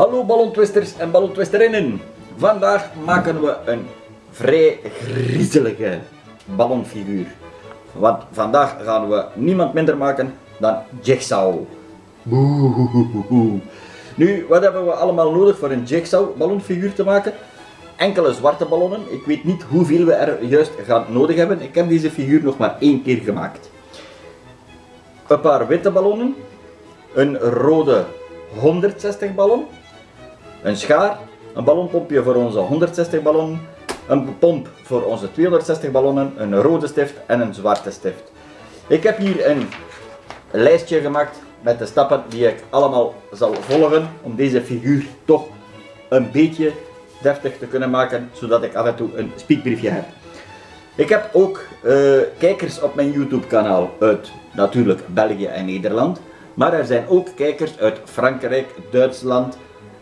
Hallo ballontwisters en ballontwisterinnen. Vandaag maken we een vrij griezelige ballonfiguur. Want vandaag gaan we niemand minder maken dan Jigsaw. Nu, wat hebben we allemaal nodig voor een Jigsaw ballonfiguur te maken? Enkele zwarte ballonnen. Ik weet niet hoeveel we er juist gaan nodig hebben. Ik heb deze figuur nog maar één keer gemaakt. Een paar witte ballonnen. Een rode 160 ballon. Een schaar. Een ballonpompje voor onze 160 ballonnen. Een pomp voor onze 260 ballonnen. Een rode stift en een zwarte stift. Ik heb hier een lijstje gemaakt met de stappen die ik allemaal zal volgen om deze figuur toch een beetje deftig te kunnen maken, zodat ik af en toe een speakbriefje heb. Ik heb ook uh, kijkers op mijn YouTube kanaal uit natuurlijk België en Nederland, maar er zijn ook kijkers uit Frankrijk, Duitsland,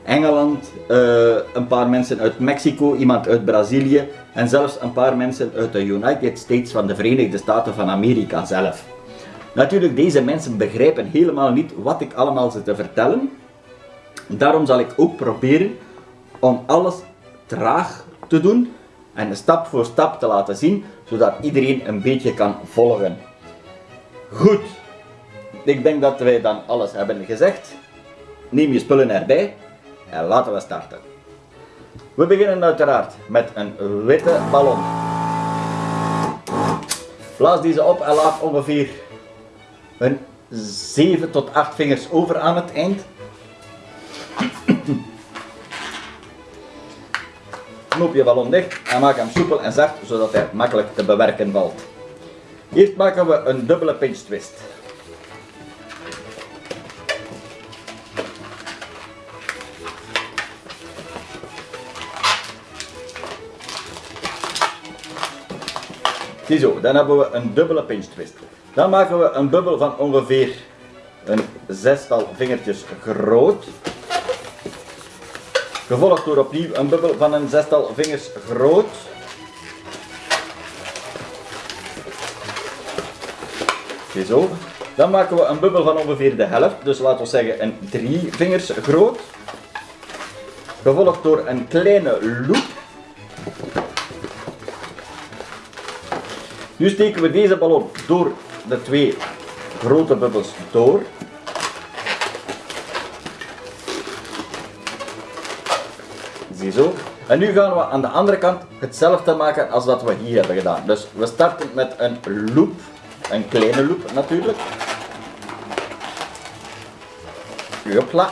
Engeland, uh, een paar mensen uit Mexico, iemand uit Brazilië en zelfs een paar mensen uit de United States van de Verenigde Staten van Amerika zelf. Natuurlijk, deze mensen begrijpen helemaal niet wat ik allemaal zit te vertellen. Daarom zal ik ook proberen om alles traag te doen en stap voor stap te laten zien, zodat iedereen een beetje kan volgen. Goed, ik denk dat wij dan alles hebben gezegd. Neem je spullen erbij en laten we starten. We beginnen uiteraard met een witte ballon. Blaas deze op en laat ongeveer een 7 tot 8 vingers over aan het eind. Knoop je ballon dicht en maak hem soepel en zacht zodat hij makkelijk te bewerken valt. Eerst maken we een dubbele pinch twist. Ziezo, dan hebben we een dubbele pinch twist. Dan maken we een bubbel van ongeveer een zestal vingertjes groot. Gevolgd door opnieuw een bubbel van een zestal vingers groot. Zo. Dan maken we een bubbel van ongeveer de helft, dus laten we zeggen een drie vingers groot. Gevolgd door een kleine loop. Nu steken we deze ballon door de twee grote bubbels door. Ziezo. En nu gaan we aan de andere kant hetzelfde maken als wat we hier hebben gedaan. Dus we starten met een loop, een kleine loop natuurlijk. Hopla.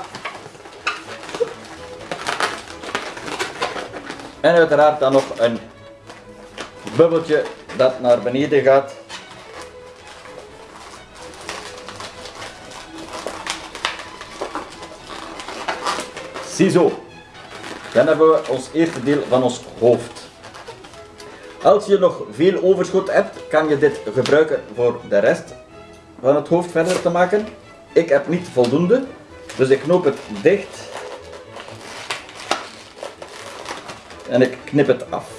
En uiteraard dan nog een bubbeltje dat naar beneden gaat Ziezo. Dan hebben we ons eerste deel van ons hoofd. Als je nog veel overschot hebt, kan je dit gebruiken voor de rest van het hoofd verder te maken. Ik heb niet voldoende, dus ik knoop het dicht. En ik knip het af.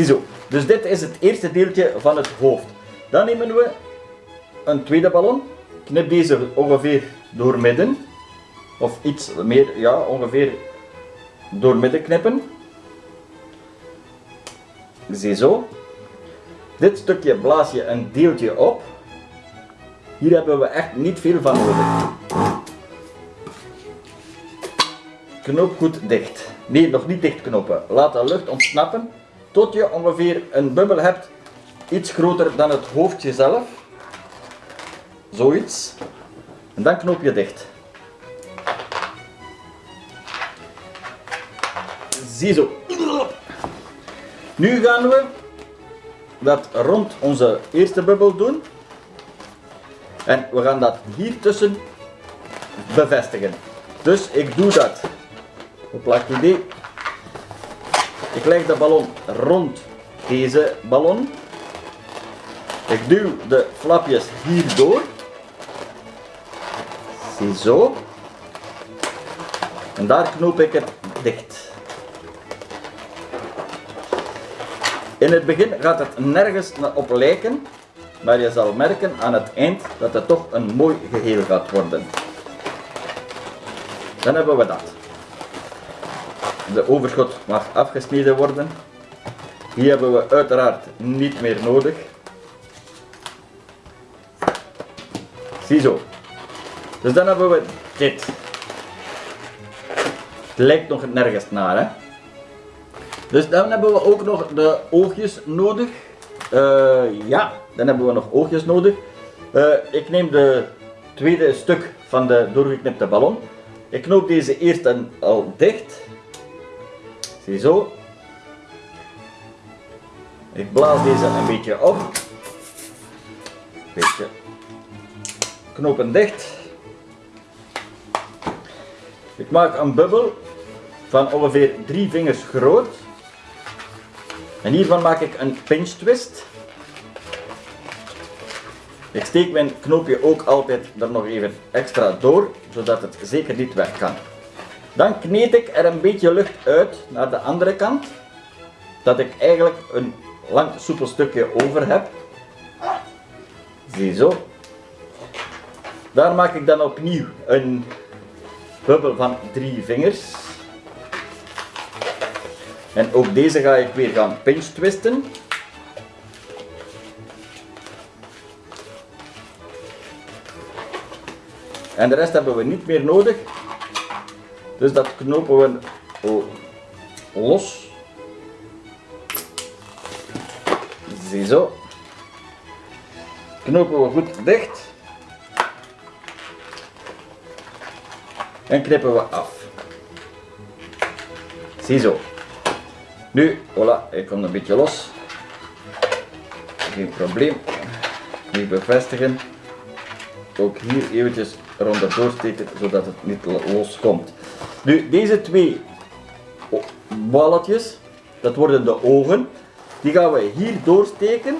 Ziezo. Dus dit is het eerste deeltje van het hoofd. Dan nemen we een tweede ballon. Knip deze ongeveer door midden of iets meer, ja, ongeveer door midden knippen. Ziezo. Dit stukje blaas je een deeltje op. Hier hebben we echt niet veel van nodig. Knoop goed dicht. Nee, nog niet dicht knopen. Laat de lucht ontsnappen tot je ongeveer een bubbel hebt iets groter dan het hoofdje zelf. Zoiets. En dan knoop je dicht. Ziezo. Nu gaan we dat rond onze eerste bubbel doen. En we gaan dat hier tussen bevestigen. Dus ik doe dat. Hopla, idee. Ik leg de ballon rond deze ballon. Ik duw de flapjes hier door. Ziezo. En daar knoop ik het dicht. In het begin gaat het nergens op lijken, maar je zal merken aan het eind dat het toch een mooi geheel gaat worden. Dan hebben we dat. De overschot mag afgesneden worden. Die hebben we uiteraard niet meer nodig. Ziezo. Dus dan hebben we dit. Het lijkt nog nergens naar, hè. Dus dan hebben we ook nog de oogjes nodig. Eh, ja, dan hebben we nog oogjes nodig. Eh, ik neem de tweede stuk van de doorgeknipte ballon. Ik knoop deze eerst al dicht. Ziezo. Ik blaas deze een beetje op. Beetje knopen dicht. Ik maak een bubbel van ongeveer drie vingers groot. En hiervan maak ik een pinch twist. Ik steek mijn knoopje ook altijd er nog even extra door, zodat het zeker niet weg kan. Dan kneed ik er een beetje lucht uit naar de andere kant, dat ik eigenlijk een lang soepel stukje over heb. Ziezo. Daar maak ik dan opnieuw een bubbel van drie vingers. En ook deze ga ik weer gaan pinch twisten. En de rest hebben we niet meer nodig. Dus dat knopen we los. Ziezo. Knopen we goed dicht. En knippen we af. Ziezo. Nu, voilà, hij komt een beetje los. Geen probleem. Nu bevestigen. Ook hier eventjes eronder doorsteken, zodat het niet los komt. Nu, deze twee balletjes, dat worden de ogen. Die gaan we hier doorsteken.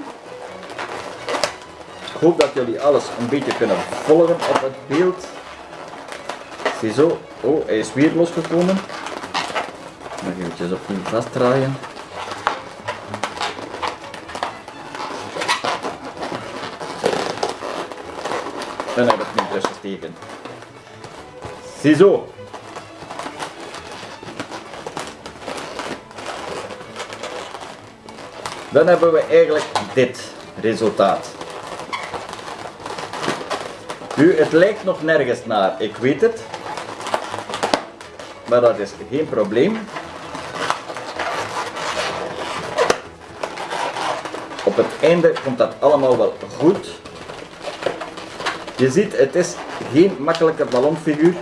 Ik hoop dat jullie alles een beetje kunnen volgen op het beeld. Ziezo. Oh, hij is weer losgekomen. Nog eventjes opnieuw vastdraaien. En heb ik nu tussen steken. Ziezo. Dan hebben we eigenlijk dit resultaat. Nu, het lijkt nog nergens naar, ik weet het. Maar dat is geen probleem. Op het einde komt dat allemaal wel goed. Je ziet, het is geen makkelijke ballonfiguur,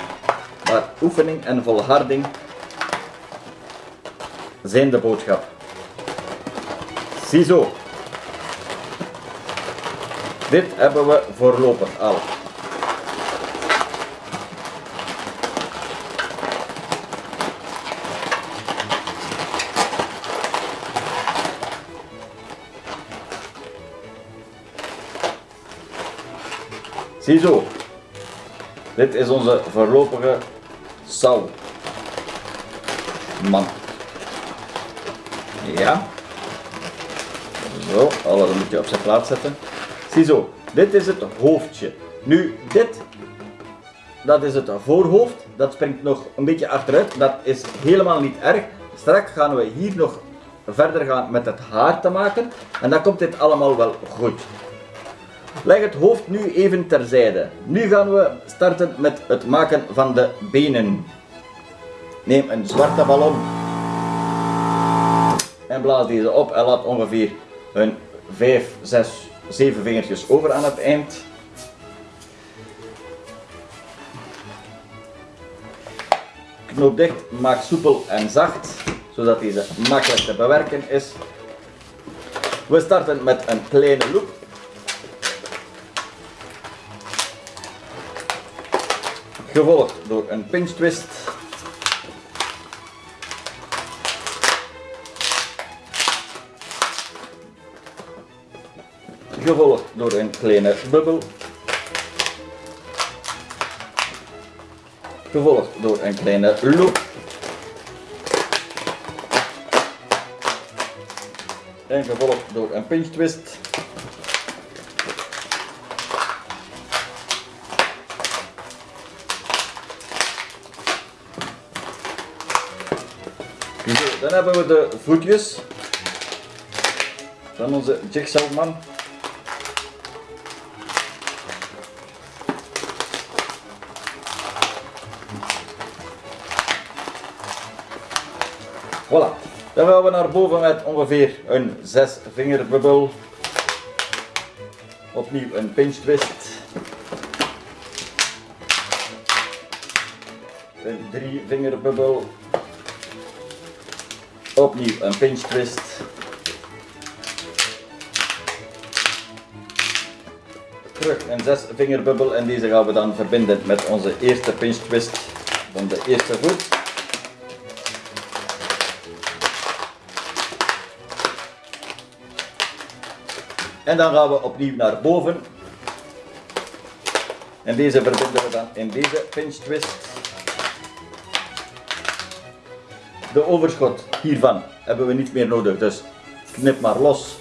maar oefening en volharding zijn de boodschap. Ziezo. Dit hebben we voorlopig al. Ziezo. Dit is onze voorlopige sal. Man. Ja. Zo, alles een beetje op zijn plaats zetten. Ziezo, dit is het hoofdje. Nu, dit, dat is het voorhoofd. Dat springt nog een beetje achteruit. Dat is helemaal niet erg. Straks gaan we hier nog verder gaan met het haar te maken. En dan komt dit allemaal wel goed. Leg het hoofd nu even terzijde. Nu gaan we starten met het maken van de benen. Neem een zwarte ballon en blaas deze op en laat ongeveer een 5, 6, 7 vingertjes over aan het eind. Knoop dicht, maak soepel en zacht, zodat deze makkelijk te bewerken is. We starten met een kleine loop. gevolgd door een pinch twist. Gevolgd door een kleine bubbel. Gevolgd door een kleine loop. En gevolgd door een pinch twist. Dan hebben we de voetjes van onze jigsawman. Voilà. Dan gaan we naar boven met ongeveer een 6 vingerbubbel. Opnieuw een pinch twist. Een 3 vingerbubbel. Opnieuw een pinch twist. Terug een 6 vingerbubbel en deze gaan we dan verbinden met onze eerste pinch twist van de eerste voet. En dan gaan we opnieuw naar boven. En deze verbinden we dan in deze pinch twist. De overschot hiervan hebben we niet meer nodig, dus knip maar los.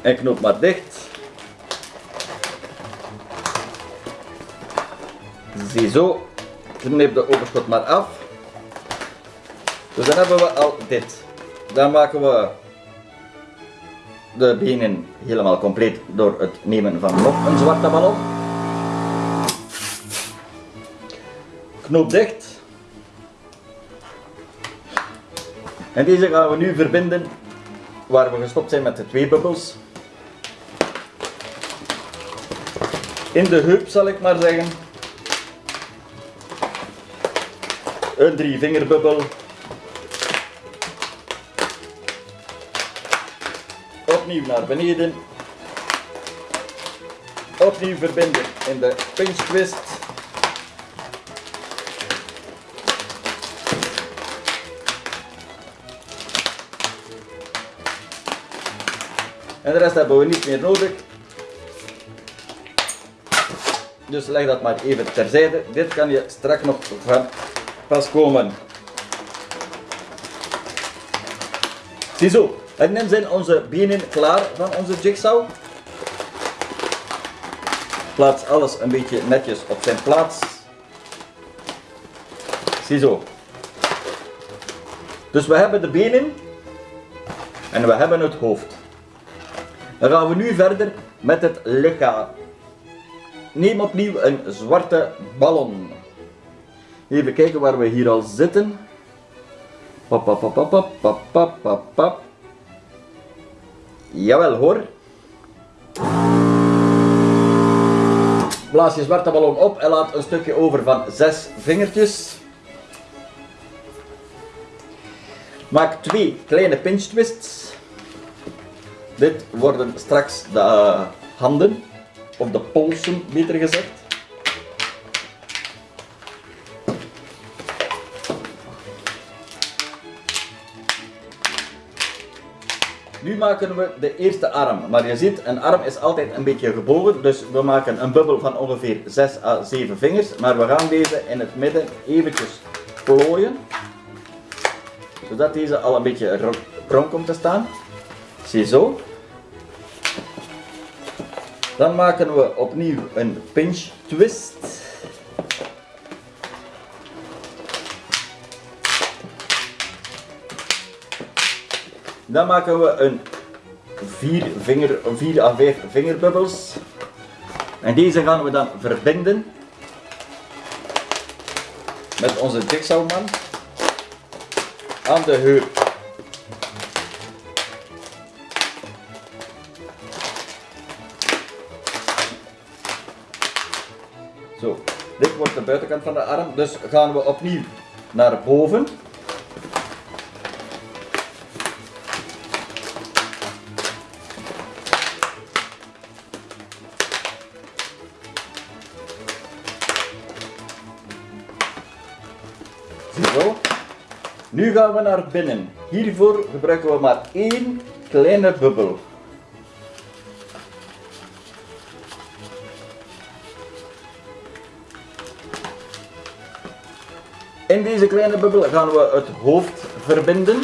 En knoop maar dicht. Ziezo, knip de overschot maar af. Dus dan hebben we al dit. Dan maken we de benen helemaal compleet door het nemen van nog een zwarte ballon. Knoop dicht. En deze gaan we nu verbinden waar we gestopt zijn met de twee bubbels. In de heup zal ik maar zeggen. Een drie vingerbubbel opnieuw naar beneden. Opnieuw verbinden in de pinch twist. En de rest hebben we niet meer nodig. Dus leg dat maar even terzijde. Dit kan je straks nog van pas komen. Ziezo, en dan zijn onze benen klaar van onze jigsaw. Plaats alles een beetje netjes op zijn plaats. Ziezo. Dus we hebben de benen en we hebben het hoofd. Dan gaan we nu verder met het lichaam. Neem opnieuw een zwarte ballon. Even kijken waar we hier al zitten. Pap, pap, pap, pap, pap, pap, pap. Jawel hoor. Blaas je zwarte ballon op en laat een stukje over van zes vingertjes. Maak twee kleine pinch twists. Dit worden straks de handen, of de polsen beter gezegd. Nu maken we de eerste arm, maar je ziet, een arm is altijd een beetje gebogen, dus we maken een bubbel van ongeveer 6 à 7 vingers, maar we gaan deze in het midden eventjes plooien, zodat deze al een beetje krom komt te staan. Ziezo. Dan maken we opnieuw een pinch twist. Dan maken we een 4 vinger, 4 à 5 vingerbubbels. En deze gaan we dan verbinden met onze jigsawman aan de heup. Zo, dit wordt de buitenkant van de arm, dus gaan we opnieuw naar boven. Zo. Nu gaan we naar binnen. Hiervoor gebruiken we maar één kleine bubbel. In deze kleine bubbel gaan we het hoofd verbinden.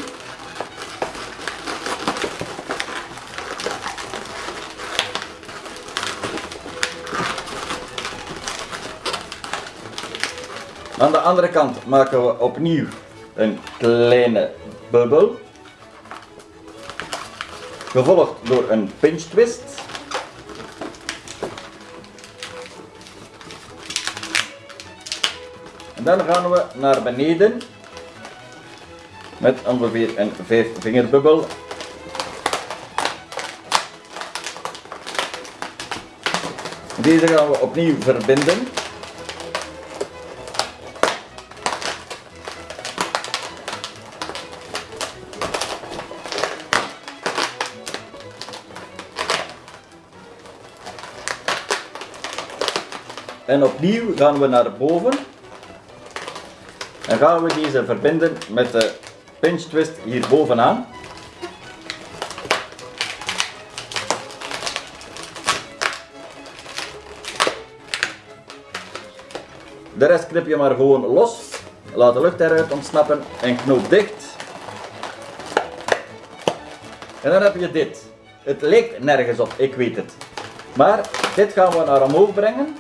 Aan de andere kant maken we opnieuw een kleine bubbel. Gevolgd door een pinch twist. En dan gaan we naar beneden met ongeveer een 5 vingerbubbel. Deze gaan we opnieuw verbinden. En opnieuw gaan we naar boven. En gaan we deze verbinden met de pinch twist hier bovenaan. De rest knip je maar gewoon los. Laat de lucht eruit ontsnappen en knoop dicht. En dan heb je dit. Het lijkt nergens op, ik weet het. Maar dit gaan we naar omhoog brengen.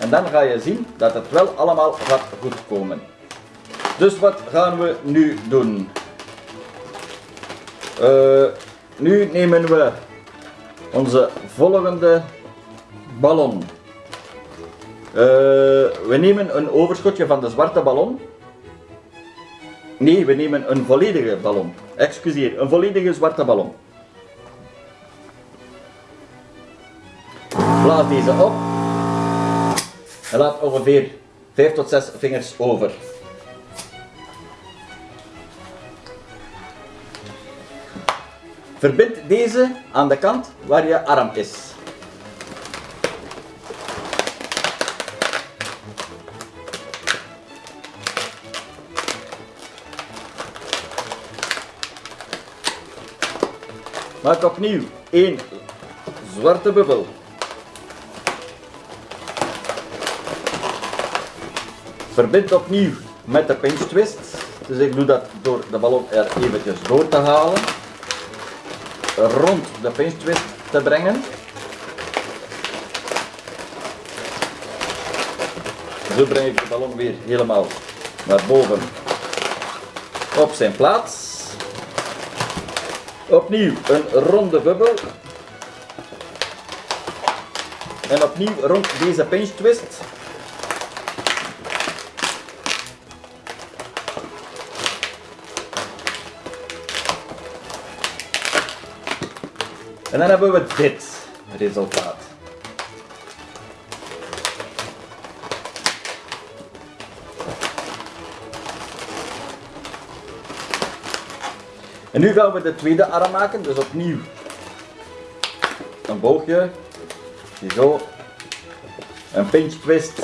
En dan ga je zien dat het wel allemaal gaat goed komen. Dus wat gaan we nu doen? Uh, nu nemen we onze volgende ballon. Uh, we nemen een overschotje van de zwarte ballon. Nee, we nemen een volledige ballon. Excuseer, een volledige zwarte ballon. Blaas deze op. En laat ongeveer 5 tot 6 vingers over. Verbind deze aan de kant waar je arm is. Maak opnieuw één zwarte bubbel. Verbind opnieuw met de pinch twist. Dus ik doe dat door de ballon er eventjes door te halen. Rond de pinch twist te brengen. Zo breng ik de ballon weer helemaal naar boven op zijn plaats. Opnieuw een ronde bubbel. En opnieuw rond deze pinch twist. En dan hebben we dit resultaat. En nu gaan we de tweede arm maken, dus opnieuw een boogje, zo, een pinch twist.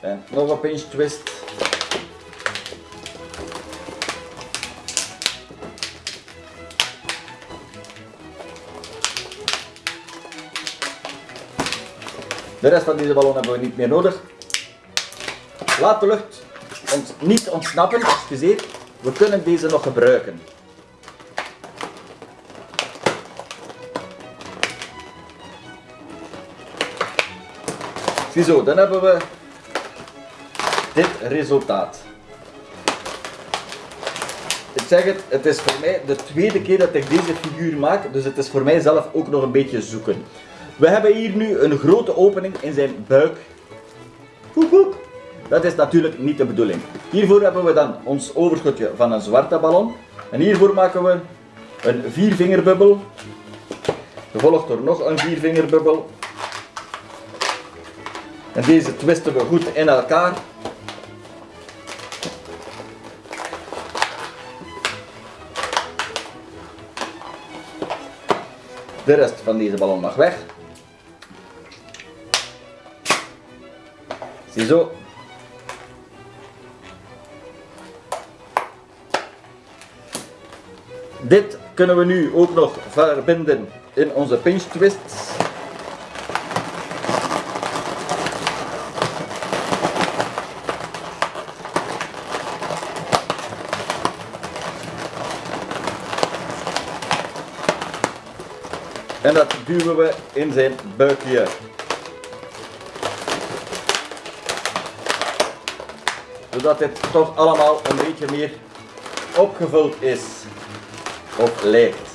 En nog een pinch twist. De rest van deze ballon hebben we niet meer nodig. Laat de lucht ons niet ontsnappen, excuseer. We kunnen deze nog gebruiken. Ziezo, dan hebben we dit resultaat. Ik zeg het, het is voor mij de tweede keer dat ik deze figuur maak, dus het is voor mij zelf ook nog een beetje zoeken. We hebben hier nu een grote opening in zijn buik. Dat is natuurlijk niet de bedoeling. Hiervoor hebben we dan ons overschotje van een zwarte ballon. En hiervoor maken we een viervingerbubbel. Gevolgd door nog een viervingerbubbel. En deze twisten we goed in elkaar. De rest van deze ballon mag weg. Dit kunnen we nu ook nog verbinden in onze pinch twists. En dat duwen we in zijn buikje. Zodat dit toch allemaal een beetje meer opgevuld is of lijkt.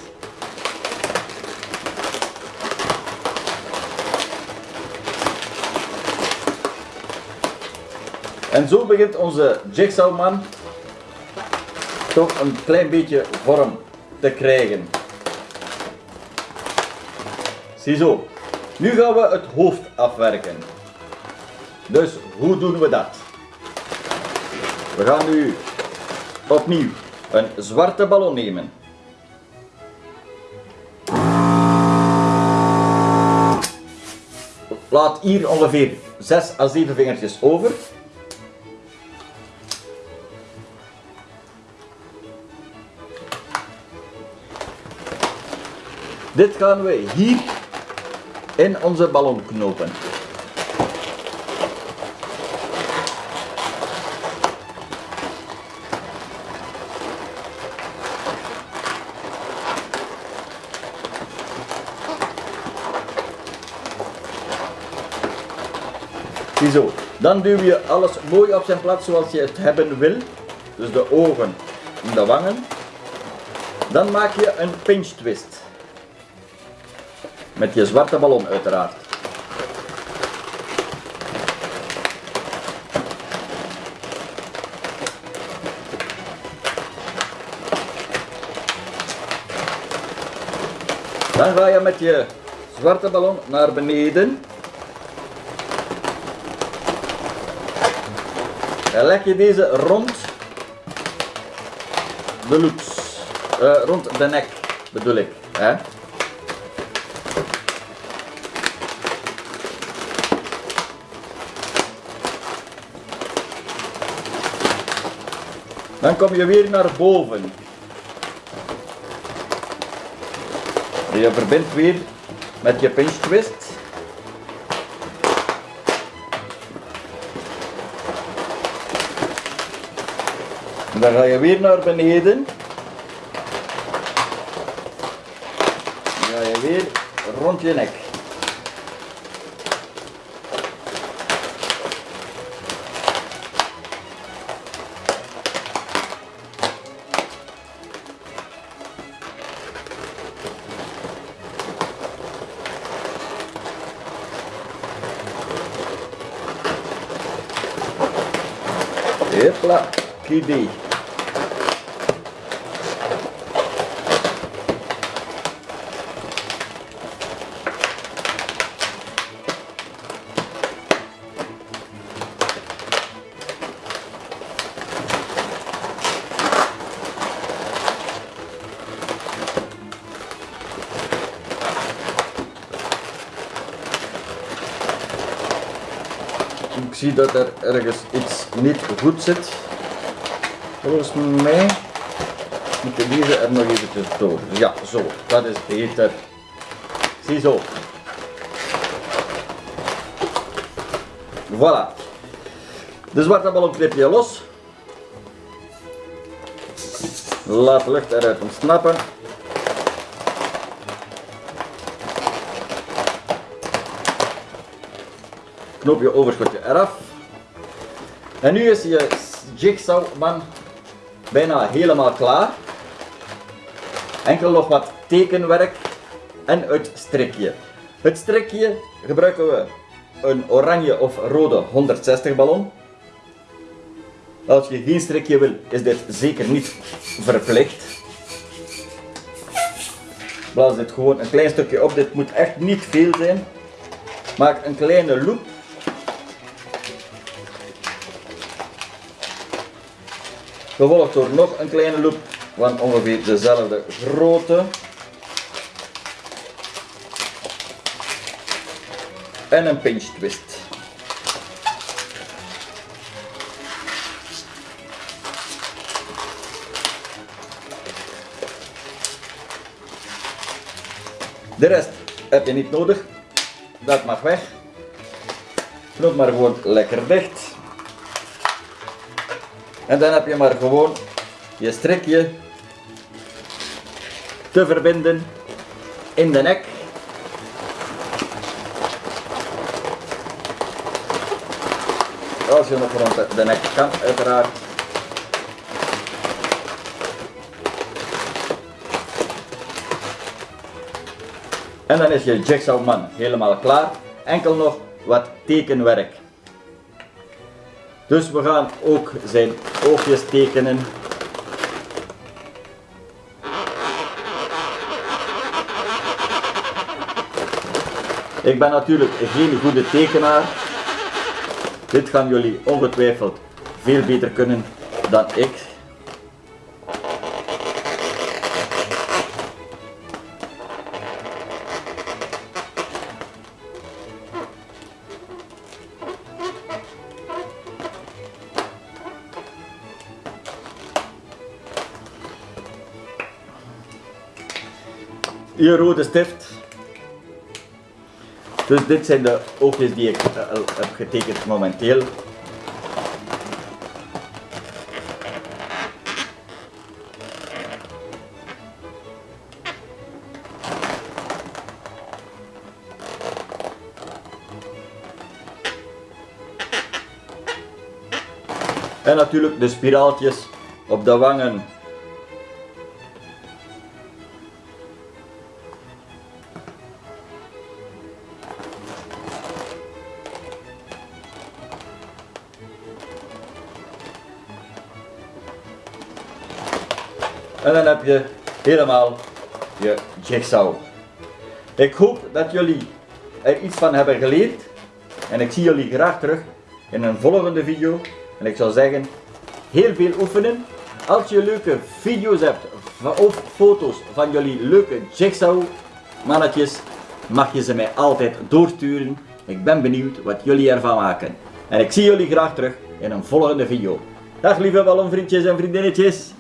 En zo begint onze jigsawman toch een klein beetje vorm te krijgen. Ziezo. Nu gaan we het hoofd afwerken. Dus hoe doen we dat? We gaan nu opnieuw een zwarte ballon nemen. Laat hier ongeveer 6 à 7 vingertjes over. Dit gaan we hier in onze ballon knopen. Dan duw je alles mooi op zijn plaats zoals je het hebben wil. Dus de ogen en de wangen. Dan maak je een pinch twist. Met je zwarte ballon uiteraard. Dan ga je met je zwarte ballon naar beneden. Leg je deze rond de loops. Uh, rond de nek bedoel ik. Hè? Dan kom je weer naar boven. Je verbindt weer met je pinch twist. Dan ga je weer naar beneden. Dan ga je weer rond je nek. Hopla. Zie dat er ergens iets niet goed zit. Volgens mij moeten deze er nog eventjes door. Ja, zo, dat is beter. Ziezo. Voilà. De zwarte ballon knip je los. Laat de lucht eruit ontsnappen. Knoop je overschotje eraf. En nu is je jigsawman bijna helemaal klaar. Enkel nog wat tekenwerk en het strikje. Het strikje gebruiken we een oranje of rode 160 ballon. Als je geen strikje wil, is dit zeker niet verplicht. Blaas dit gewoon een klein stukje op, dit moet echt niet veel zijn. Maak een kleine loop Gevolgd door nog een kleine loop van ongeveer dezelfde grootte. En een pinch twist. De rest heb je niet nodig. Dat mag weg. Knoop maar gewoon lekker dicht. En dan heb je maar gewoon je strikje te verbinden in de nek. Als je nog rond de, nek kan, uiteraard. En dan is je jigsaw man helemaal klaar. Enkel nog wat tekenwerk. Dus we gaan ook zijn oogjes tekenen. Ik ben natuurlijk geen goede tekenaar. Dit gaan jullie ongetwijfeld veel beter kunnen dan ik. Hier rode stift. Dus dit zijn de oogjes die ik uh, heb getekend momenteel. En natuurlijk de spiraaltjes op de wangen. Je helemaal je jigsaw. Ik hoop dat jullie er iets van hebben geleerd. En ik zie jullie graag terug in een volgende video. En ik zou zeggen, heel veel oefenen. Als je leuke video's hebt of foto's van jullie leuke jigsaw mannetjes, mag je ze mij altijd doorsturen. Ik ben benieuwd wat jullie ervan maken. En ik zie jullie graag terug in een volgende video. Dag lieve ballonvriendjes en vriendinnetjes.